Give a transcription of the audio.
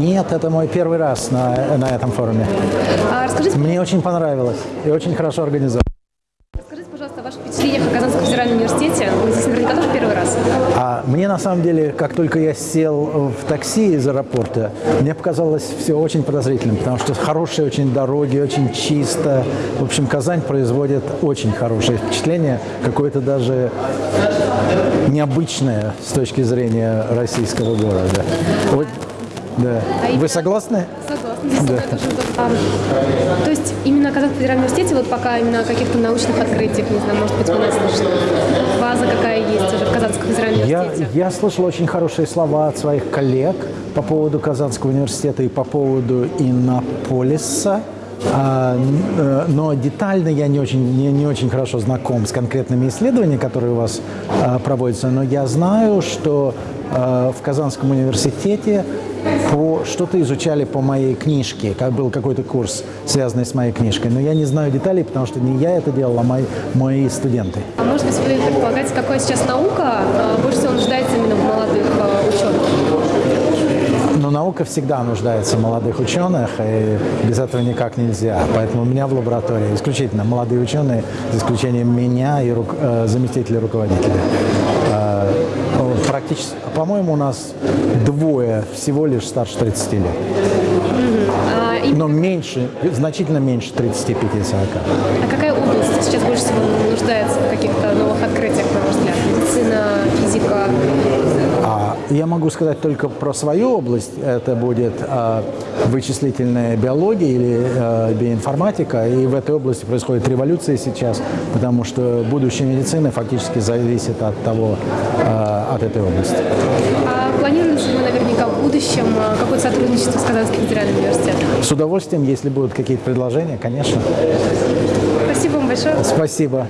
Нет, это мой первый раз на, на этом форуме. А расскажите, Мне очень понравилось и очень хорошо организовано. расскажите, пожалуйста, о ваших впечатлениях о Казанском федеральном университете. Вы здесь наверняка тоже первый раз. А мне на самом деле, как только я сел в такси из аэропорта, мне показалось все очень подозрительным, потому что хорошие очень дороги, очень чисто. В общем, Казань производит очень хорошее впечатление, какое-то даже необычное с точки зрения российского города. Вот, да. Вы согласны? Согласна, здесь да. тоже. А, то есть именно Казанский федеральный университете, вот пока именно о каких-то научных открытиях, не знаю, может быть, вы нас слышали. База какая есть уже в Казанском федеральном Я, университете. я слышал очень хорошие слова от своих коллег по поводу Казанского университета и по поводу Иннополиса. А, э, но детально я не очень, не, не очень хорошо знаком с конкретными исследованиями, которые у вас а, проводятся, но я знаю, что а, в Казанском университете по, что-то изучали по моей книжке, как был какой-то курс, связанный с моей книжкой, но я не знаю деталей, потому что не я это делал, а мои, мои студенты. А может быть, вы предполагаете, какая сейчас наука а, больше всего нуждается именно в молодых а, ученых? Но наука всегда нуждается в молодых ученых, и без этого никак нельзя. Поэтому у меня в лаборатории исключительно молодые ученые, за исключением меня и рук- э, заместителя руководителя. Практически, по-моему, у нас двое всего лишь старше 30 лет. А, Но меньше, значительно меньше 35-40. а какая область сейчас больше всего нуждается в каких-то новых открытиях, на ваш взгляд? Медицина? А я могу сказать только про свою область. Это будет а, вычислительная биология или а, биоинформатика. И в этой области происходит революция сейчас, потому что будущее медицины фактически зависит от того, а, от этой области. А ли вы наверняка в будущем какое-то сотрудничество с Казанским федеральным университетом? С удовольствием, если будут какие-то предложения, конечно. Спасибо вам большое. Спасибо.